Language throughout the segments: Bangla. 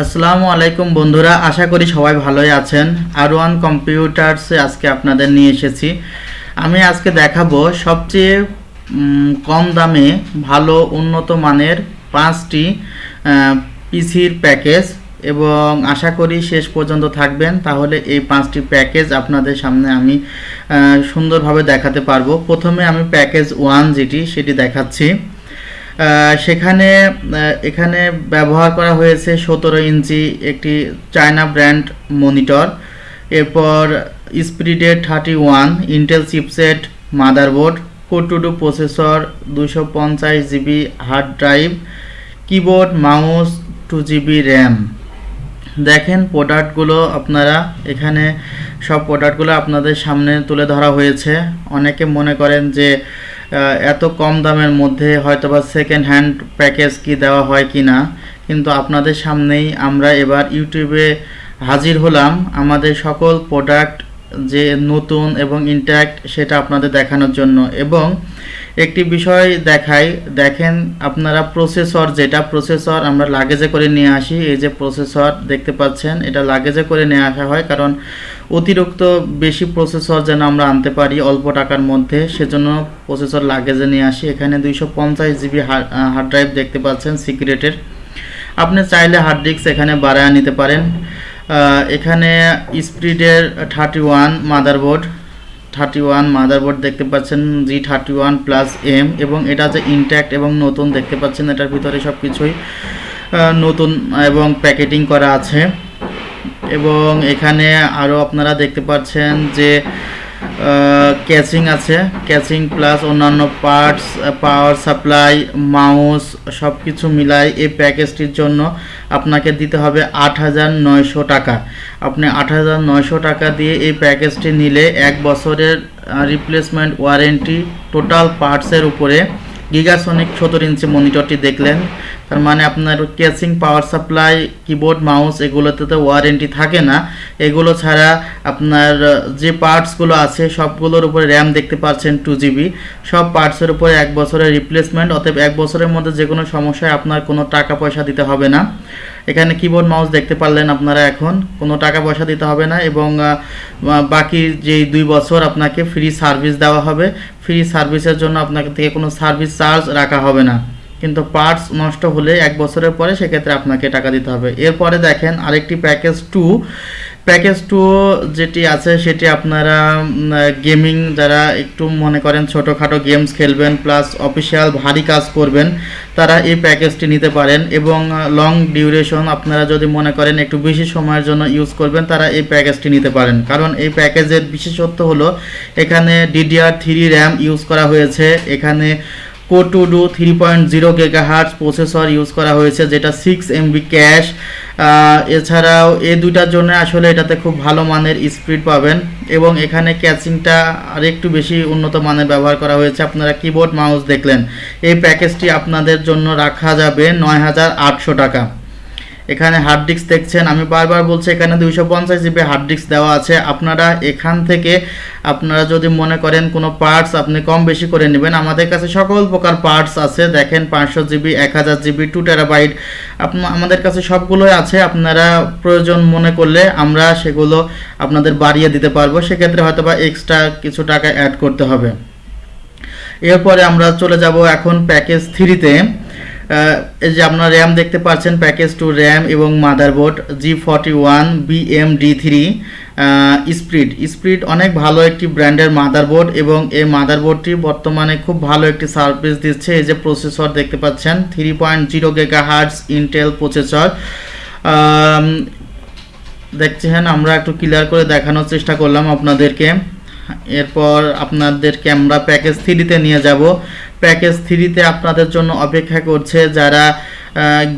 আসসালামু আলাইকুম বন্ধুরা, আশা করি সবাই ভালোই আছেন। আর ওয়ান কম্পিউটার্সে আজকে আপনাদের নিয়ে এসেছি। আমি আজকে দেখাবো সবচেয়ে কম দামে ভালো উন্নত মানের পাঁচটি পিসির প্যাকেজ এবং আশা করি শেষ পর্যন্ত থাকবেন, তাহলে এই পাঁচটি প্যাকেজ আপনাদের সামনে আমি সুন্দরভাবে দেখাতে পারব। প্রথমে আমি প্যাকেজ ওয়ান যেটি, সেটি দেখাচ্ছি। সেখানে এখানে ব্যবহার করা হয়েছে সতেরো ইঞ্চি একটি চায়না ব্র্যান্ড মনিটর, এরপর spirited thirty one, Intel chipset, motherboard core two duo processor দুশো পঞ্চাশ GB hard drive, keyboard, mouse, two GB RAM. দেখেন প্রোডাক্টগুলো আপনারা, এখানে সব প্রোডাক্টগুলো আপনাদের সামনে তুলে ধরা হয়েছে। অনেকে মনে করেন যে এত কম দামের মধ্যে হয়তো বা সেকেন্ড হ্যান্ড প্যাকেজ কি দেওয়া হয় কি না, কিন্তু আপনাদের সামনেই আমরা এবার ইউটিউবে হাজির হলাম আমাদের সকল প্রোডাক্ট যে নতুন এবং ইন্ট্যাক্ট সেটা আপনাদের দেখানোর জন্য। এবং একটি বিষয় দেখাই, দেখেন আপনারা প্রসেসর যেটা প্রসেসর আমরা লাগেজে করে নিয়ে আসি, এই যে প্রসেসর দেখতে পাচ্ছেন, এটা লাগেজে করে নিয়ে আসা হয় কারণ অতিরিক্ত বেশি প্রসেসর যেন আমরা আনতে পারি অল্প টাকার মধ্যে, সেজন্য প্রসেসর লাগেজে নিয়ে আসি। এখানে দুইশো পঞ্চাশ জিবি হার্ড ড্রাইভ দেখতে পাচ্ছেন সিক্রেটের আপনি চাইলে হার্ড ডিস্ক এখানে বাড়ায় নিতে পারেন। এখানে স্পিডের thirty one motherboard, thirty one motherboard দেখতে পাচ্ছেন, G thirty one plus M, এবং এটা যে ইনট্যাক্ট এবং নতুন দেখতে পাচ্ছেন, এটার ভিতরে সব কিছুই নতুন এবং প্যাকেটিং করা আছে। এবং এখানে আরও আপনারা দেখতে পাচ্ছেন যে ক্যাচিং আছে। ক্যাচিং প্লাস অন্যান্য পার্টস পাওয়ার সাপ্লাই মাউস সব কিছু মিলাই এই প্যাকেজটির জন্য আপনাকে দিতে হবে আট হাজার নয়শো টাকা। আপনি আট হাজার নয়শো টাকা দিয়ে এই প্যাকেজটি নিলে এক বছরের রিপ্লেসমেন্ট ওয়ারেন্টি টোটাল পার্টসের উপরে গিগাসনিক সতেরো ইঞ্চি মনিটরটি দেখলেন। তার মানে আপনার casing power supply keyboard mouse এগুলোতে তো ওয়ারেন্টি থাকে না। এগুলো ছাড়া আপনার যে পার্টসগুলো আছে, সবগুলোর উপরে র্যাম দেখতে পাচ্ছেন টু জিবি সব পার্টসের উপরে এক বছরের রিপ্লেসমেন্ট অতএব এক বছরের মধ্যে যে কোনো সমস্যায় আপনার কোনো টাকা পয়সা দিতে হবে না। এখানে কিবোর্ড মাউস দেখতে পারলেন আপনারা এখন। কোনো টাকা পয়সা দিতে হবে না এবং বাকি যেই দুই বছর আপনাকে ফ্রি সার্ভিস দেওয়া হবে ফ্রি সার্ভিসের জন্য আপনাকে থেকে কোনো সার্ভিস চার্জ রাখা হবে না। কিন্তু পার্টস নষ্ট হলে এক বছরের পরে সেক্ষেত্রে আপনাকে টাকা দিতে হবে। এরপরে দেখেন আরেকটি প্যাকেজ টু প্যাকেজ টু যেটি আছে, সেটি আপনারা গেমিং যারা একটু মনে করেন ছোটোখাটো গেমস খেলবেন প্লাস অফিসিয়াল ভারী কাজ করবেন, তারা এই প্যাকেজটি নিতে পারেন এবং লং ডিউরেশন আপনারা যদি মনে করেন একটু বেশি সময়ের জন্য ইউজ করবেন, তারা এই প্যাকেজটি নিতে পারেন। কারণ এই প্যাকেজের বিশেষত্ব হলো, এখানে ডিডিআর থ্রি র্যাম ইউজ করা হয়েছে, এখানে core two duo three point zero gigahertz processor use করা হয়েছে, যেটা সিক্স এমবি ক্যাশ। এছাড়াও এ দুইটার জন্য আসলে এটাতে খুব ভালো মানের স্পিড পাবেন এবং এখানে ক্যাচিংটা আর একটু বেশি উন্নত মানের ব্যবহার করা হয়েছে। আপনারা কিবোর্ড মাউস দেখলেন। এই প্যাকেজটি আপনাদের জন্য রাখা যাবে নয় হাজার আটশো টাকা। এখানে হার্ড ডিস্ক দেখছেন। আমি বারবার বলছি, এখানে দুইশো পঞ্চাশ জিবি হার্ড ডিস্ক দেওয়া আছে। আপনারা এখান থেকে আপনারা যদি মনে করেন কোনো পার্টস আপনি কম বেশি করে নেবেন, আমাদের কাছে সকল প্রকার পার্টস আছে। দেখেন পাঁচশো জিবি এক হাজার জিবি টু টেরাবাইট আমাদের কাছে সবগুলোই আছে। আপনারা প্রয়োজন মনে করলে আমরা সেগুলো আপনাদের বাড়িয়ে দিতে পারব। সেক্ষেত্রে হয়তো বা এক্সট্রা কিছু টাকা অ্যাড করতে হবে। এরপরে আমরা চলে যাব এখন প্যাকেজ থ্রিতে এই যে আপনার র্যাম দেখতে পাচ্ছেন প্যাকেজ টু র্যাম এবং মাদারবোর্ড জি ফর্টি ওয়ান বিএম ডি থ্রি স্প্রিড স্প্রিড অনেক ভালো একটি ব্র্যান্ডের মাদারবোর্ড এবং এই মাদারবোর্ডটি বর্তমানে খুব ভালো একটি সার্ভিস দিচ্ছে। এই যে প্রসেসর দেখতে পাচ্ছেন three point zero giga hertz Intel processor দেখছেন, আমরা একটু ক্লিয়ার করে দেখানোর চেষ্টা করলাম আপনাদেরকে। এরপর আপনাদেরকে আমরা প্যাকেজ থ্রিতে নিয়ে যাব। প্যাকেজ থ্রিতে আপনাদের জন্য অপেক্ষা করছে যারা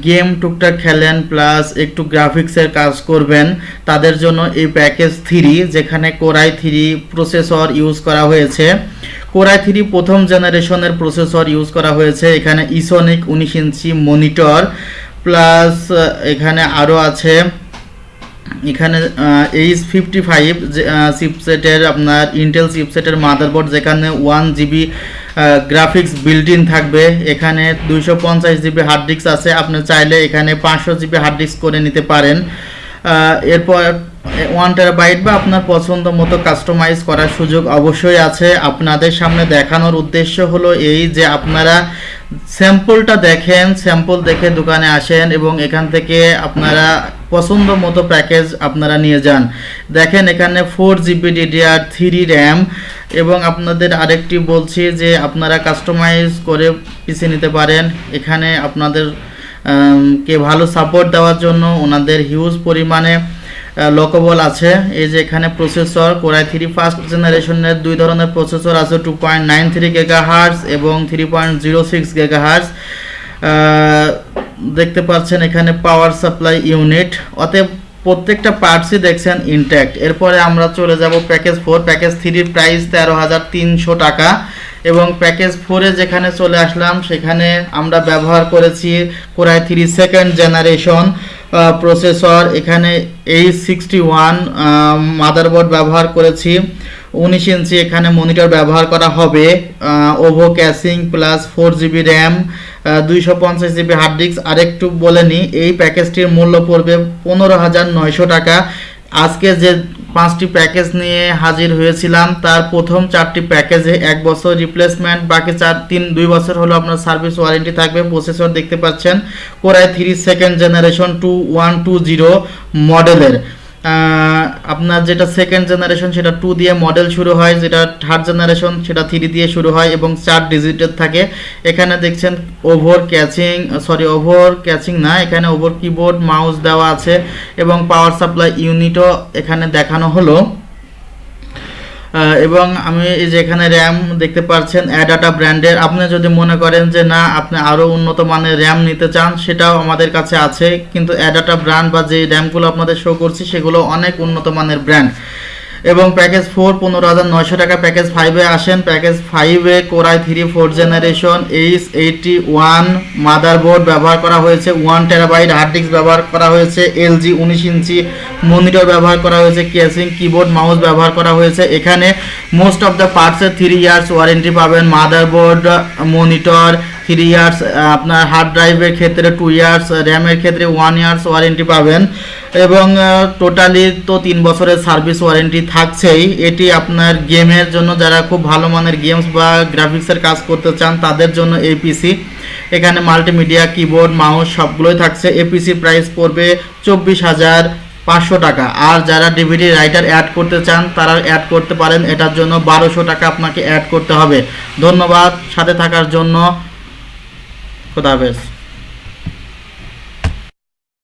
গেম টুকটাক খেলেন প্লাস একটু গ্রাফিক্সের কাজ করবেন, তাদের জন্য এই প্যাকেজ থ্রি, যেখানে core i three processor use করা হয়েছে। কোরাই থ্রি প্রথম জেনারেশনের প্রসেসর ইউজ করা হয়েছে, এখানে ইসনিক উনিশ ইঞ্চি মনিটর, প্লাস এখানে আরও আছে এখানে এইচ ফিফটি ফাইভ চিপসেটের আপনার ইন্টেল চিপসেটের মাদারবোর্ড যেখানে one GB graphics built in থাকবে। এখানে দুইশো পঞ্চাশ জিবি হার্ড ডিস্ক আছে। আপনি চাইলে এখানে পাঁচশো জিবি হার্ড ডিস্ক করে নিতে পারেন। এরপর ওয়ান টেরাবাইট বা আপনার পছন্দ মতো কাস্টমাইজ করার সুযোগ অবশ্যই আছে। আপনাদের সামনে দেখানোর উদ্দেশ্য হলো এই যে আপনারা স্যাম্পলটা দেখেন, স্যাম্পল দেখে দোকানে আসেন এবং এখান থেকে আপনারা পছন্দ মতো প্যাকেজ আপনারা নিয়ে যান। দেখেন এখানে four GB DDR three RAM এবং আপনাদের আরেকটি বলছি যে আপনারা কাস্টমাইজ করে পিছিয়ে নিতে পারেন। এখানে আপনাদের কে ভালো সাপোর্ট দেওয়ার জন্য ওনাদের হিউজ পরিমাণে লোকবল আছে। এই যে এখানে প্রসেসর কোরাই থ্রি ফার্স্ট জেনারেশনের দুই ধরনের প্রসেসর আছে two point nine three giga hertz এবং three point zero six giga hertz দেখতে পাচ্ছেন এখানে পাওয়ার সাপ্লাই ইউনিট অতএব প্রত্যেকটা পার্টসই দেখছেন ইনট্যাক্ট এরপরে আমরা চলে যাব প্যাকেজ ফোর প্যাকেজ থ্রির প্রাইস তেরো হাজার তিনশো টাকা এবং প্যাকেজ ফোরে যেখানে চলে আসলাম, সেখানে আমরা ব্যবহার করেছি core i three second generation processor এখানে এইচ সিক্সটি ওয়ান মাদারবোর্ড ব্যবহার করেছি। উনিশ ইঞ্চি এখানে মনিটর ব্যবহার করা হবে। ওভো casing plus four GB RAM দুইশো পঞ্চাশ জিবি হার্ড ডিস্ক আরেকটু বলে নিই এই প্যাকেজটির মূল্য পড়বে পনেরো হাজার নয়শো টাকা। আজকে যে পাঁচটি প্যাকেজ নিয়ে হাজির হয়েছিলাম। তার প্রথম চারটি প্যাকেজে এক বছর রিপ্লেসমেন্ট বাকি চার, তিন, দুই বছর হলো আপনার সার্ভিস ওয়ারেন্টি থাকবে। প্রসেসর দেখতে পাচ্ছেন core i three second generation two one two zero মডেলের আপনার যেটা সেকেন্ড জেনারেশন সেটা টু দিয়ে মডেল শুরু হয়, যেটা থার্ড জেনারেশন সেটা থ্রি দিয়ে শুরু হয় এবং চার ডিজিটের থাকে। এখানে দেখছেন over casing sorry over casing না, এখানে ওভার কিবোর্ড মাউস দেওয়া আছে এবং পাওয়ার সাপ্লাই ইউনিটও এখানে দেখানো হলো। এবং আমি এই যে এখানে র্যাম দেখতে পাচ্ছেন অ্যাডাটা ব্র্যান্ডের আপনি যদি মনে করেন যে না, আপনি আরও উন্নত মানের র্যাম নিতে চান, সেটাও আমাদের কাছে আছে। কিন্তু অ্যাডাটা ব্র্যান্ড বা যে র্যামগুলো আপনাদের শো করছি, সেগুলো অনেক উন্নত মানের ব্র্যান্ড এবং প্যাকেজ ফোর পনেরো হাজার নয়শো টাকা প্যাকেজ ফাইভে আসেন। প্যাকেজ ফাইভে core i three four generation H eighty one motherboard ব্যবহার করা হয়েছে ওয়ান টেরাবাইট হার্ড ডিস্ক ব্যবহার করা হয়েছে এলজি উনিশ ইঞ্চি মনিটর ব্যবহার করা হয়েছে কেসিং কিবোর্ড মাউস ব্যবহার করা হয়েছে। এখানে মোস্ট অফ দ্য পার্টসের থ্রি ইয়ার্স ওয়ারেন্টি পাবেন মাদারবোর্ড মনিটর থ্রি ইয়ার্স আপনার হার্ড ড্রাইভের ক্ষেত্রে টু ইয়ার্স র্যামের ক্ষেত্রে ওয়ান ইয়ার্স ওয়ারেন্টি পাবেন। এবং টোটালি তো তিন বছরের সার্ভিস ওয়ারেন্টি থাকছেই। এটি আপনার গেমের জন্য যারা খুব ভালো মানের গেমস বা গ্রাফিক্সের কাজ করতে চান, তাদের জন্য এই পিসি এখানে মাল্টিমিডিয়া কিবোর্ড মাউস সবগুলোই থাকছে। এপিসির প্রাইস পড়বে চব্বিশ হাজার পাঁচশো টাকা। আর যারা ডিভিডি রাইটার অ্যাড করতে চান তারা অ্যাড করতে পারেন। এটার জন্য বারোশো টাকা আপনাকে অ্যাড করতে হবে। ধন্যবাদ সাথে থাকার জন্য। Juda